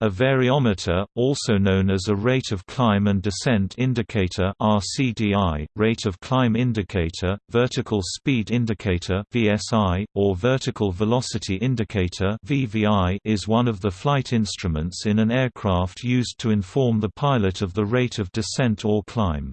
A variometer, also known as a rate of climb and descent indicator RCDI, rate of climb indicator, vertical speed indicator VSI, or vertical velocity indicator VVI, is one of the flight instruments in an aircraft used to inform the pilot of the rate of descent or climb.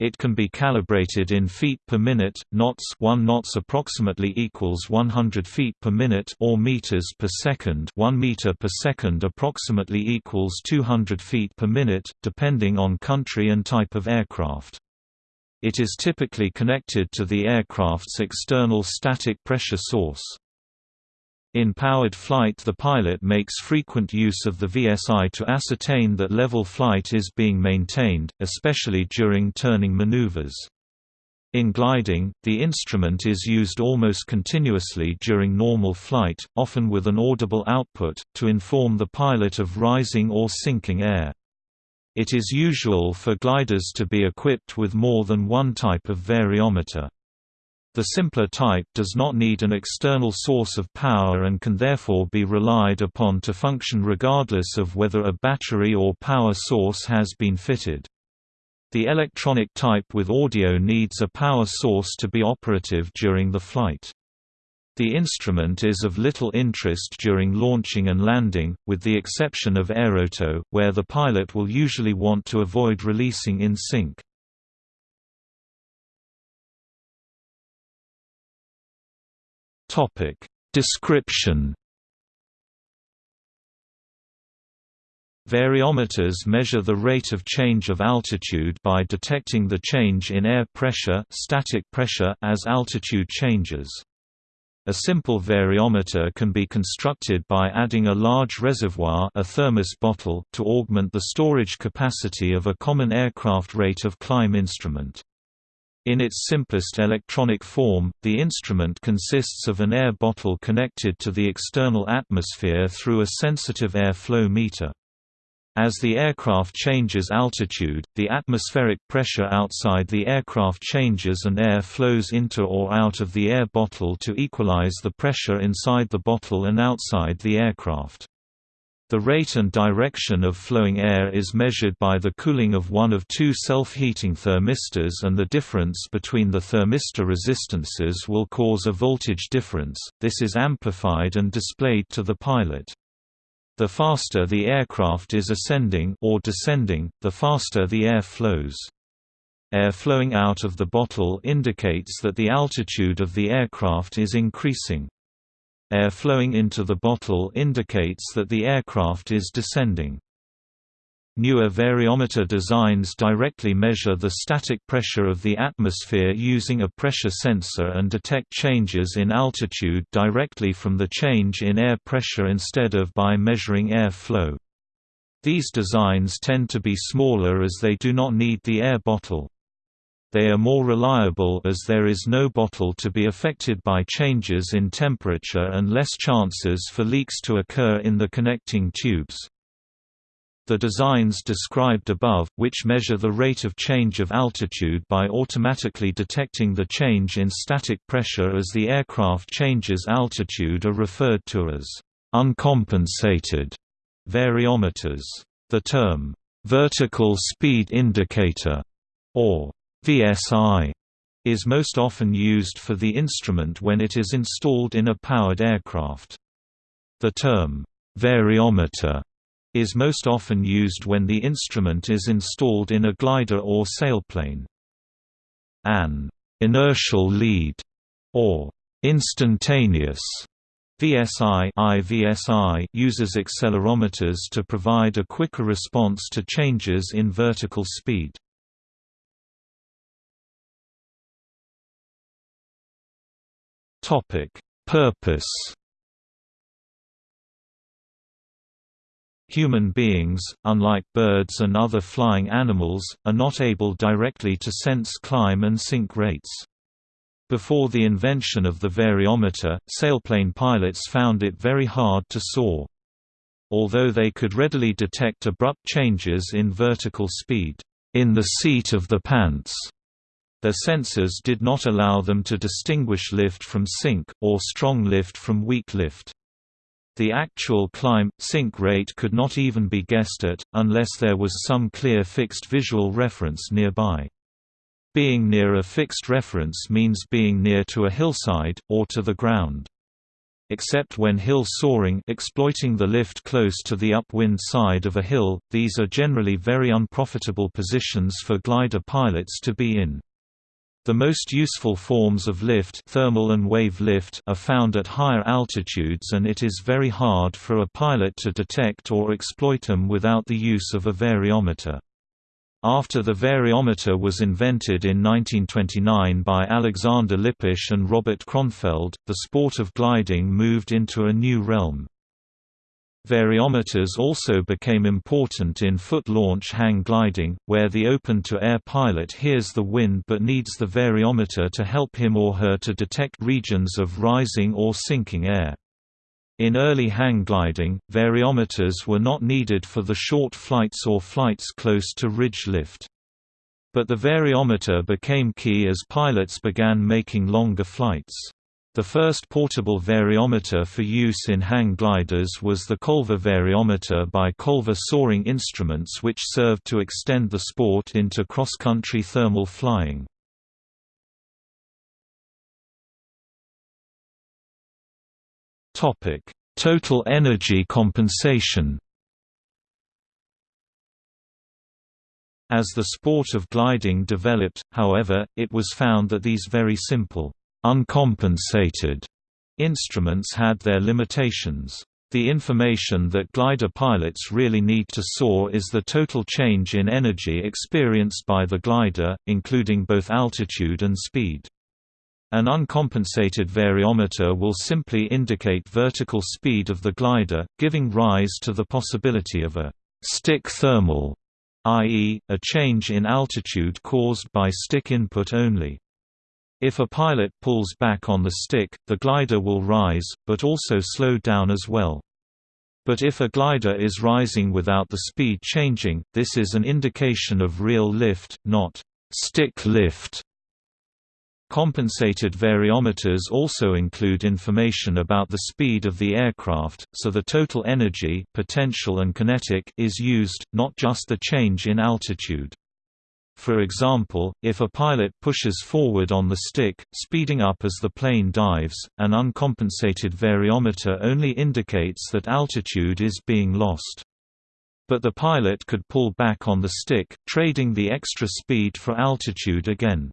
It can be calibrated in feet per minute, knots 1 knots approximately equals 100 feet per minute or meters per second 1 meter per second approximately equals 200 feet per minute, depending on country and type of aircraft. It is typically connected to the aircraft's external static pressure source. In powered flight the pilot makes frequent use of the VSI to ascertain that level flight is being maintained, especially during turning maneuvers. In gliding, the instrument is used almost continuously during normal flight, often with an audible output, to inform the pilot of rising or sinking air. It is usual for gliders to be equipped with more than one type of variometer. The simpler type does not need an external source of power and can therefore be relied upon to function regardless of whether a battery or power source has been fitted. The electronic type with audio needs a power source to be operative during the flight. The instrument is of little interest during launching and landing, with the exception of aerotow, where the pilot will usually want to avoid releasing in sink. Topic Description Variometers measure the rate of change of altitude by detecting the change in air pressure, static pressure as altitude changes. A simple variometer can be constructed by adding a large reservoir a thermos bottle to augment the storage capacity of a common aircraft rate of climb instrument. In its simplest electronic form, the instrument consists of an air bottle connected to the external atmosphere through a sensitive air flow meter. As the aircraft changes altitude, the atmospheric pressure outside the aircraft changes and air flows into or out of the air bottle to equalize the pressure inside the bottle and outside the aircraft. The rate and direction of flowing air is measured by the cooling of one of two self-heating thermistors and the difference between the thermistor resistances will cause a voltage difference, this is amplified and displayed to the pilot. The faster the aircraft is ascending or descending, the faster the air flows. Air flowing out of the bottle indicates that the altitude of the aircraft is increasing. Air flowing into the bottle indicates that the aircraft is descending. Newer variometer designs directly measure the static pressure of the atmosphere using a pressure sensor and detect changes in altitude directly from the change in air pressure instead of by measuring air flow. These designs tend to be smaller as they do not need the air bottle. They are more reliable as there is no bottle to be affected by changes in temperature and less chances for leaks to occur in the connecting tubes. The designs described above, which measure the rate of change of altitude by automatically detecting the change in static pressure as the aircraft changes altitude are referred to as uncompensated variometers. The term, vertical speed indicator, or VSI is most often used for the instrument when it is installed in a powered aircraft. The term, variometer, is most often used when the instrument is installed in a glider or sailplane. An inertial lead, or instantaneous VSI IVSI uses accelerometers to provide a quicker response to changes in vertical speed. Purpose. Human beings, unlike birds and other flying animals, are not able directly to sense climb and sink rates. Before the invention of the variometer, sailplane pilots found it very hard to soar. Although they could readily detect abrupt changes in vertical speed, in the seat of the pants, their sensors did not allow them to distinguish lift from sink, or strong lift from weak lift. The actual climb-sink rate could not even be guessed at, unless there was some clear fixed visual reference nearby. Being near a fixed reference means being near to a hillside, or to the ground. Except when hill soaring exploiting the lift close to the upwind side of a hill, these are generally very unprofitable positions for glider pilots to be in. The most useful forms of lift, thermal and wave lift are found at higher altitudes and it is very hard for a pilot to detect or exploit them without the use of a variometer. After the variometer was invented in 1929 by Alexander Lippisch and Robert Kronfeld, the sport of gliding moved into a new realm. Variometers also became important in foot-launch hang gliding, where the open-to-air pilot hears the wind but needs the variometer to help him or her to detect regions of rising or sinking air. In early hang gliding, variometers were not needed for the short flights or flights close to ridge lift. But the variometer became key as pilots began making longer flights. The first portable variometer for use in hang gliders was the Colver variometer by Colver Soaring Instruments which served to extend the sport into cross-country thermal flying. Total energy compensation. As the sport of gliding developed, however, it was found that these very simple, uncompensated instruments had their limitations. The information that glider pilots really need to soar is the total change in energy experienced by the glider, including both altitude and speed. An uncompensated variometer will simply indicate vertical speed of the glider, giving rise to the possibility of a stick thermal, i.e., a change in altitude caused by stick input only. If a pilot pulls back on the stick, the glider will rise, but also slow down as well. But if a glider is rising without the speed changing, this is an indication of real lift, not stick lift. Compensated variometers also include information about the speed of the aircraft, so the total energy potential and kinetic is used, not just the change in altitude. For example, if a pilot pushes forward on the stick, speeding up as the plane dives, an uncompensated variometer only indicates that altitude is being lost. But the pilot could pull back on the stick, trading the extra speed for altitude again.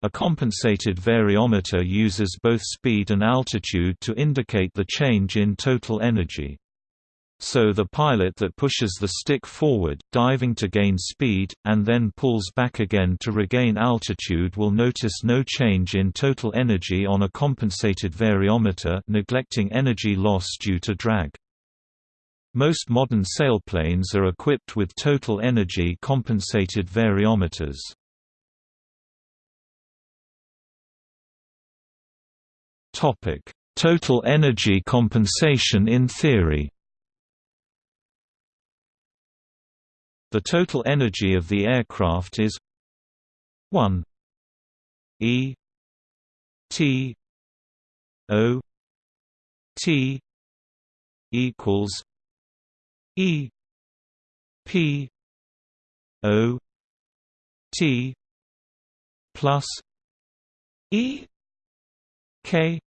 A compensated variometer uses both speed and altitude to indicate the change in total energy. So the pilot that pushes the stick forward, diving to gain speed, and then pulls back again to regain altitude will notice no change in total energy on a compensated variometer neglecting energy loss due to drag. Most modern sailplanes are equipped with total energy compensated variometers. Total energy compensation in theory. The total energy of the aircraft is 1 E T O T equals E P O T plus E K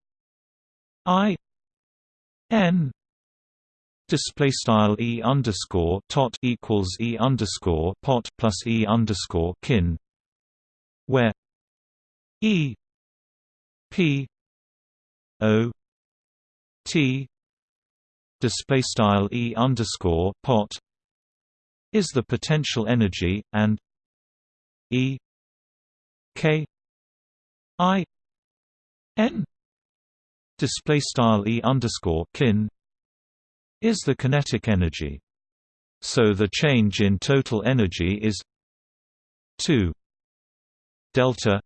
I N display style e underscore tot equals e underscore pot plus e underscore kin, where e p o t display style e underscore pot is the potential energy and e k i n display style e underscore kin is the kinetic energy. So the change in total energy is 2 delta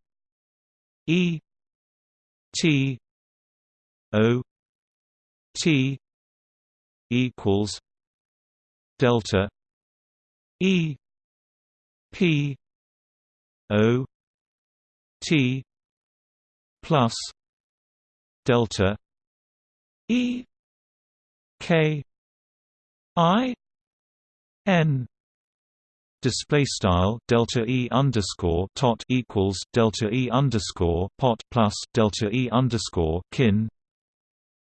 E T O T equals delta E P O T plus delta E K I N display style delta e underscore tot equals delta e underscore pot plus delta e underscore kin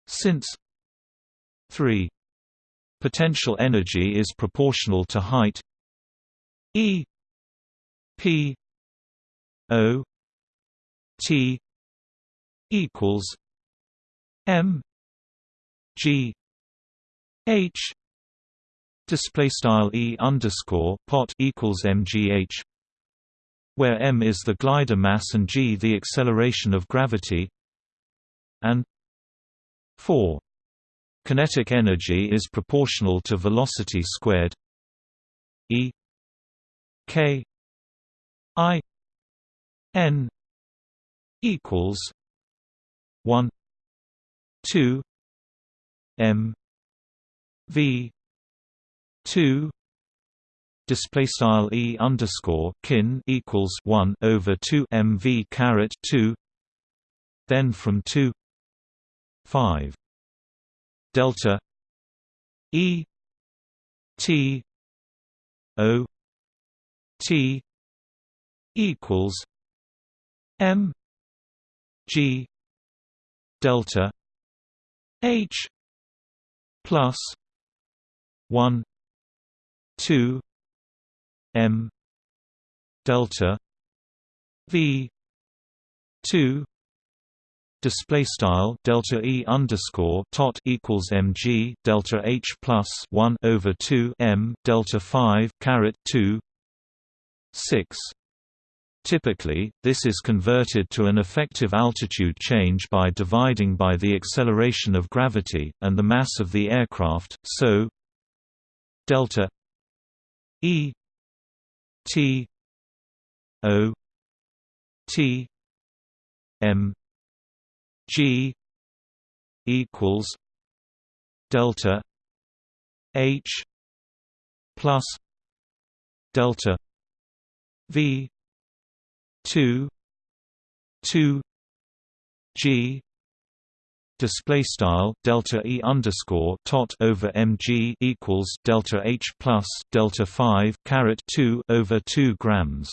since 3 potential energy is proportional to height. E p o t equals m g h display style e underscore pot equals mgh where m is the glider mass and g the acceleration of gravity and 4 kinetic energy is proportional to velocity squared e k i n equals 1 2 m v. 2 display style e underscore kin equals 1 over 2 mv caret 2 then from 2 5 delta. E. T. O. T. equals m. G. Delta. H. Plus 1 2 m delta v 2 display style delta e underscore tot equals mg delta h plus 1 over 2 m delta 5 caret 2 6 Typically, this is converted to an effective altitude change by dividing by the acceleration of gravity, and the mass of the aircraft, so delta E T O T M G equals delta H plus delta V two two G display style delta e underscore tot over mg equals delta h plus delta 5 caret 2 over 2 grams.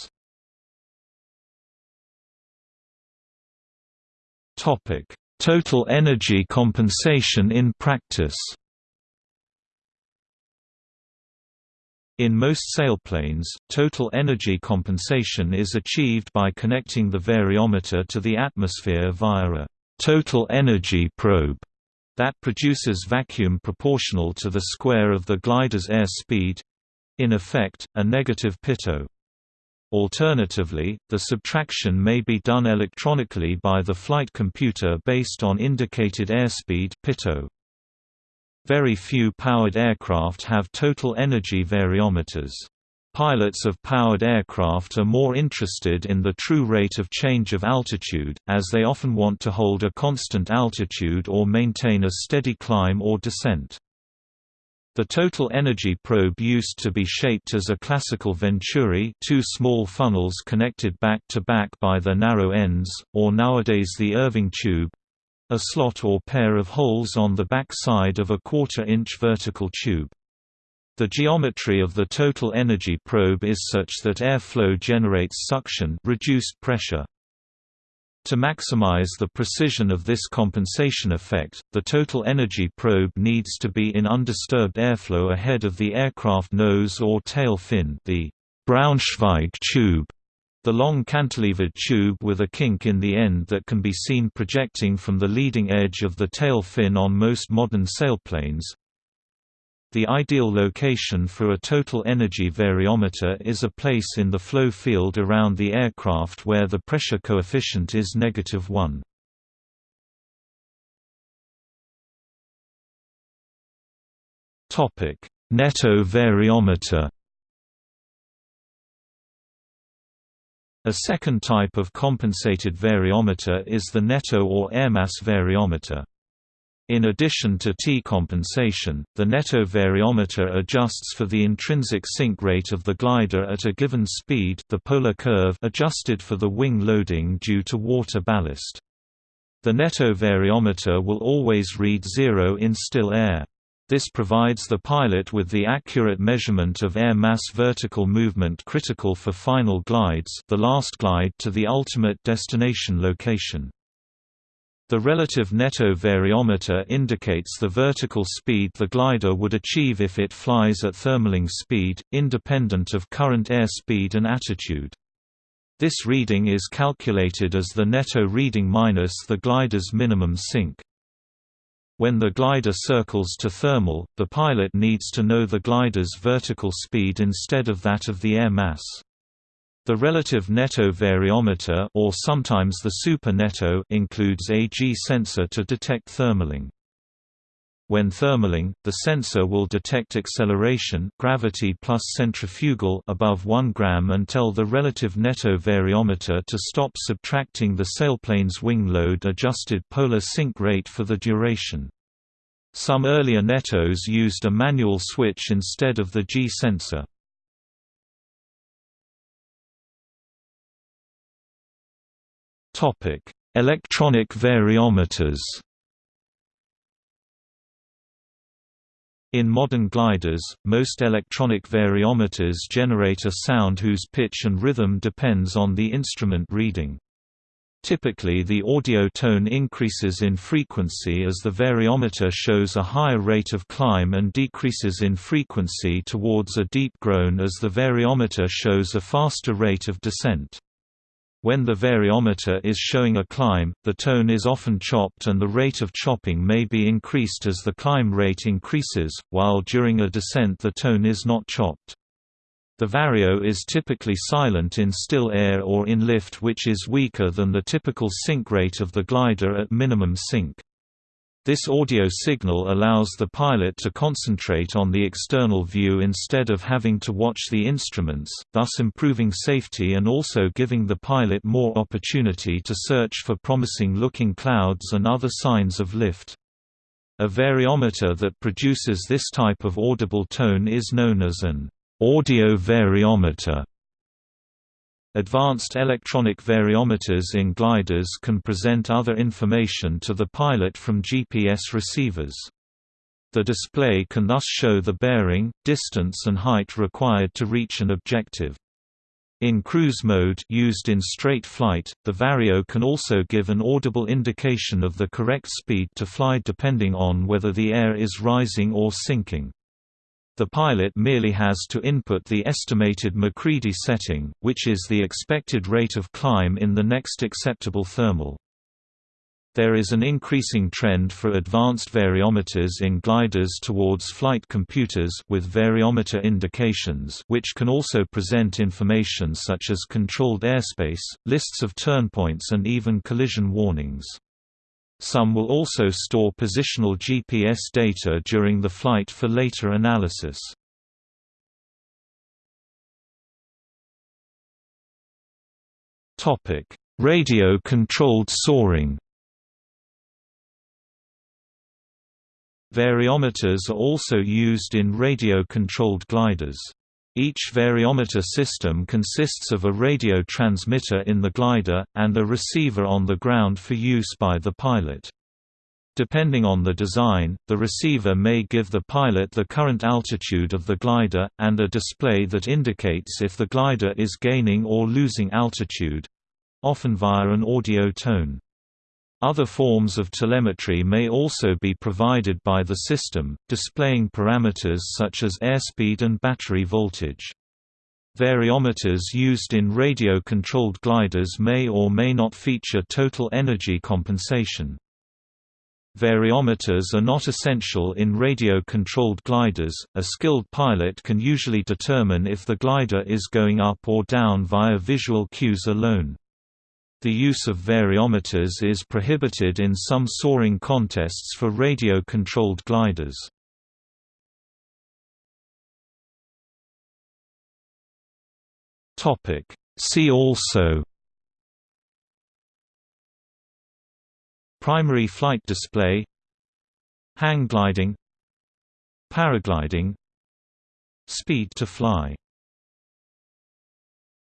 Topic total energy compensation in practice. In most sailplanes, total energy compensation is achieved by connecting the variometer to the atmosphere via a total energy probe that produces vacuum proportional to the square of the glider's air speed in effect, a negative pitot. Alternatively, the subtraction may be done electronically by the flight computer based on indicated airspeed pitot. Very few powered aircraft have total energy variometers. Pilots of powered aircraft are more interested in the true rate of change of altitude, as they often want to hold a constant altitude or maintain a steady climb or descent. The total energy probe used to be shaped as a classical venturi two small funnels connected back to back by their narrow ends, or nowadays the Irving tube a slot or pair of holes on the back side of a quarter-inch vertical tube. The geometry of the total energy probe is such that airflow generates suction reduced pressure. To maximize the precision of this compensation effect, the total energy probe needs to be in undisturbed airflow ahead of the aircraft nose or tail fin the Braunschweig tube, the long cantilevered tube with a kink in the end that can be seen projecting from the leading edge of the tail fin on most modern sailplanes. The ideal location for a total energy variometer is a place in the flow field around the aircraft where the pressure coefficient is negative 1. Topic: Netto variometer. A second type of compensated variometer is the netto or airmass variometer. In addition to T-compensation, the netto variometer adjusts for the intrinsic sink rate of the glider at a given speed the polar curve adjusted for the wing loading due to water ballast. The netto variometer will always read zero in still air. This provides the pilot with the accurate measurement of air mass vertical movement critical for final glides the last glide to the ultimate destination location. The relative netto variometer indicates the vertical speed the glider would achieve if it flies at thermaling speed, independent of current air speed and attitude. This reading is calculated as the netto reading minus the glider's minimum sink. When the glider circles to thermal, the pilot needs to know the glider's vertical speed instead of that of the air mass. The relative netto variometer or sometimes the super netto includes a G-sensor to detect thermaling. When thermaling, the sensor will detect acceleration gravity plus centrifugal above 1 gram and tell the relative netto variometer to stop subtracting the sailplane's wing load adjusted polar sink rate for the duration. Some earlier nettos used a manual switch instead of the G-sensor. Electronic variometers In modern gliders, most electronic variometers generate a sound whose pitch and rhythm depends on the instrument reading. Typically the audio tone increases in frequency as the variometer shows a higher rate of climb and decreases in frequency towards a deep groan as the variometer shows a faster rate of descent. When the variometer is showing a climb, the tone is often chopped and the rate of chopping may be increased as the climb rate increases, while during a descent the tone is not chopped. The vario is typically silent in still air or in lift which is weaker than the typical sink rate of the glider at minimum sink. This audio signal allows the pilot to concentrate on the external view instead of having to watch the instruments, thus improving safety and also giving the pilot more opportunity to search for promising-looking clouds and other signs of lift. A variometer that produces this type of audible tone is known as an audio variometer. Advanced electronic variometers in gliders can present other information to the pilot from GPS receivers. The display can thus show the bearing, distance and height required to reach an objective. In cruise mode used in straight flight, the vario can also give an audible indication of the correct speed to fly depending on whether the air is rising or sinking. The pilot merely has to input the estimated MacCready setting, which is the expected rate of climb in the next acceptable thermal. There is an increasing trend for advanced variometers in gliders towards flight computers with variometer indications which can also present information such as controlled airspace, lists of turnpoints and even collision warnings. Some will also store positional GPS data during the flight for later analysis. Radio-controlled soaring Variometers are also used in radio-controlled gliders. Each variometer system consists of a radio transmitter in the glider, and a receiver on the ground for use by the pilot. Depending on the design, the receiver may give the pilot the current altitude of the glider, and a display that indicates if the glider is gaining or losing altitude—often via an audio tone. Other forms of telemetry may also be provided by the system, displaying parameters such as airspeed and battery voltage. Variometers used in radio-controlled gliders may or may not feature total energy compensation. Variometers are not essential in radio-controlled gliders, a skilled pilot can usually determine if the glider is going up or down via visual cues alone. The use of variometers is prohibited in some soaring contests for radio-controlled gliders. See also Primary flight display Hang gliding Paragliding Speed to fly